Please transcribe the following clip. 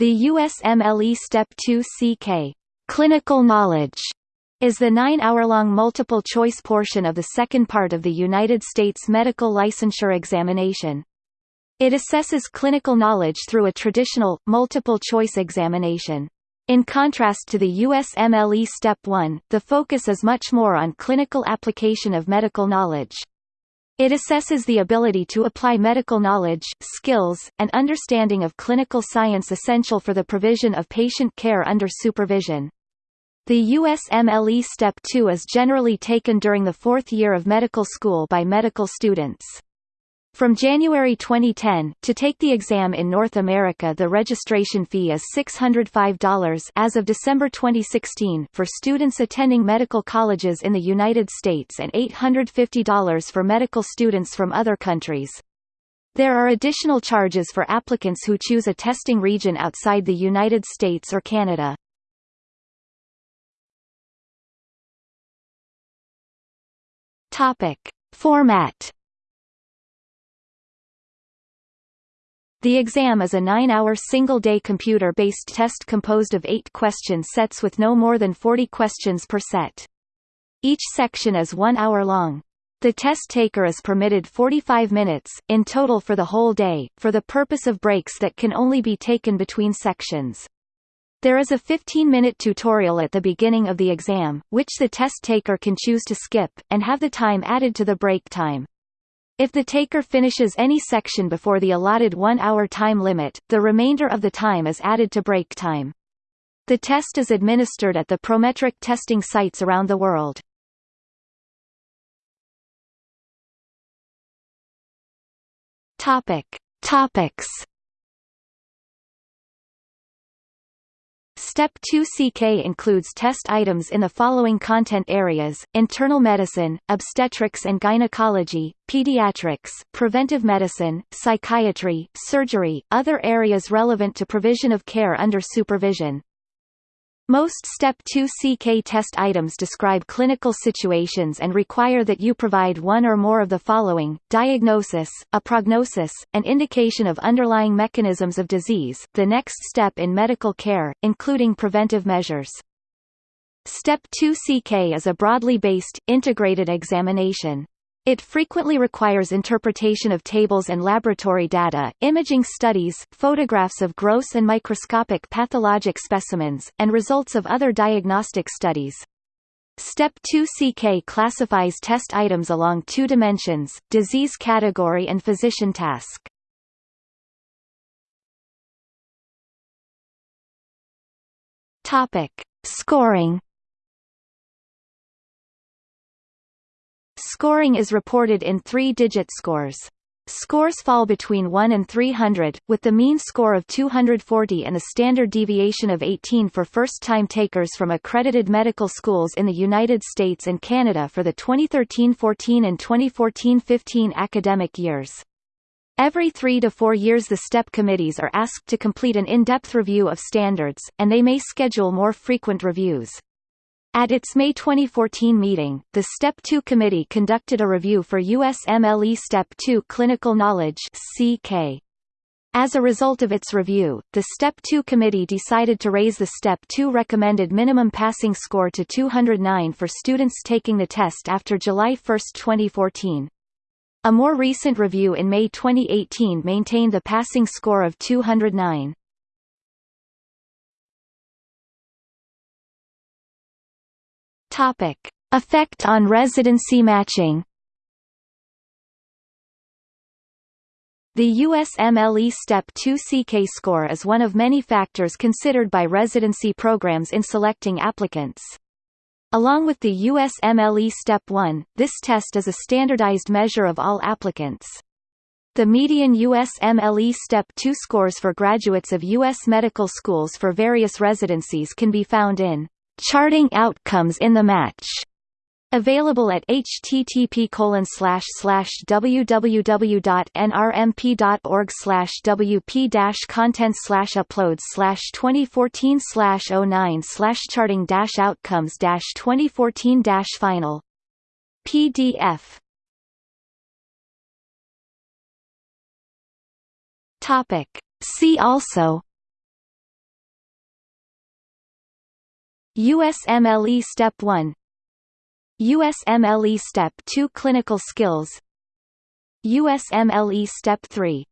The USMLE Step 2 CK Clinical Knowledge is the nine-hour-long multiple-choice portion of the second part of the United States medical licensure examination. It assesses clinical knowledge through a traditional, multiple-choice examination. In contrast to the USMLE Step 1, the focus is much more on clinical application of medical knowledge. It assesses the ability to apply medical knowledge, skills, and understanding of clinical science essential for the provision of patient care under supervision. The USMLE Step 2 is generally taken during the fourth year of medical school by medical students. From January 2010, to take the exam in North America the registration fee is $605 as of December 2016 for students attending medical colleges in the United States and $850 for medical students from other countries. There are additional charges for applicants who choose a testing region outside the United States or Canada. Topic. Format The exam is a nine-hour single-day computer-based test composed of eight question sets with no more than 40 questions per set. Each section is one hour long. The test taker is permitted 45 minutes, in total for the whole day, for the purpose of breaks that can only be taken between sections. There is a 15-minute tutorial at the beginning of the exam, which the test taker can choose to skip, and have the time added to the break time. If the taker finishes any section before the allotted one-hour time limit, the remainder of the time is added to break time. The test is administered at the Prometric testing sites around the world. Topic. Topics Step 2 CK includes test items in the following content areas, internal medicine, obstetrics and gynecology, pediatrics, preventive medicine, psychiatry, surgery, other areas relevant to provision of care under supervision. Most Step 2 CK test items describe clinical situations and require that you provide one or more of the following, diagnosis, a prognosis, an indication of underlying mechanisms of disease, the next step in medical care, including preventive measures. Step 2 CK is a broadly based, integrated examination. It frequently requires interpretation of tables and laboratory data, imaging studies, photographs of gross and microscopic pathologic specimens, and results of other diagnostic studies. Step 2 CK classifies test items along two dimensions, disease category and physician task. Topic. Scoring Scoring is reported in three-digit scores. Scores fall between 1 and 300, with the mean score of 240 and a standard deviation of 18 for first-time takers from accredited medical schools in the United States and Canada for the 2013-14 and 2014-15 academic years. Every three to four years the STEP committees are asked to complete an in-depth review of standards, and they may schedule more frequent reviews. At its May 2014 meeting, the STEP 2 committee conducted a review for USMLE STEP 2 Clinical Knowledge CK. As a result of its review, the STEP 2 committee decided to raise the STEP 2 recommended minimum passing score to 209 for students taking the test after July 1, 2014. A more recent review in May 2018 maintained the passing score of 209. Topic: Effect on residency matching. The USMLE Step 2 CK score is one of many factors considered by residency programs in selecting applicants. Along with the USMLE Step 1, this test is a standardized measure of all applicants. The median USMLE Step 2 scores for graduates of U.S. medical schools for various residencies can be found in Charting outcomes in the match. Available at http www.nrmp.org wp content uploads 2014 09 charting outcomes 2014 final. PDF Topic. See also USMLE Step 1 USMLE Step 2 Clinical Skills. USMLE Step 3